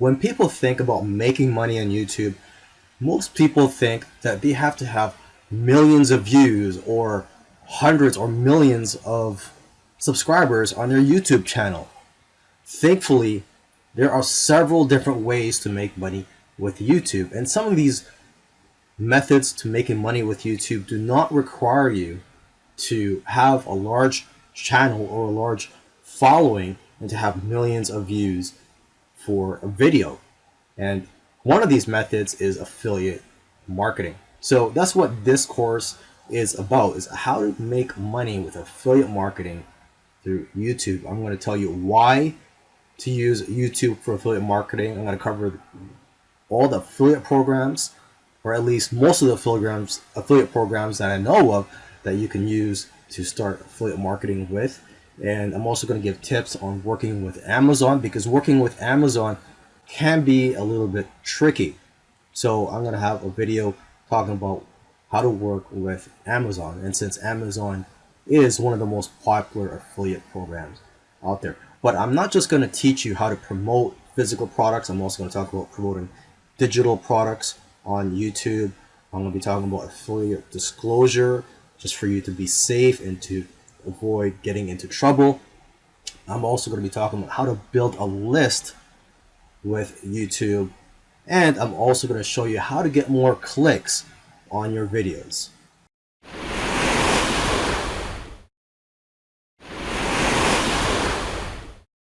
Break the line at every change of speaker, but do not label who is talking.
when people think about making money on YouTube, most people think that they have to have millions of views or hundreds or millions of subscribers on their YouTube channel. Thankfully, there are several different ways to make money with YouTube, and some of these methods to making money with YouTube do not require you to have a large channel or a large following and to have millions of views for a video. And one of these methods is affiliate marketing. So that's what this course is about, is how to make money with affiliate marketing through YouTube. I'm going to tell you why to use YouTube for affiliate marketing. I'm going to cover all the affiliate programs, or at least most of the affiliate affiliate programs that I know of that you can use to start affiliate marketing with. And I'm also going to give tips on working with Amazon because working with Amazon can be a little bit tricky. So I'm going to have a video talking about how to work with Amazon. And since Amazon is one of the most popular affiliate programs out there. But I'm not just going to teach you how to promote physical products. I'm also going to talk about promoting digital products on YouTube. I'm going to be talking about affiliate disclosure just for you to be safe and to avoid getting into trouble. I'm also going to be talking about how to build a list with YouTube. And I'm also going to show you how to get more clicks on your videos.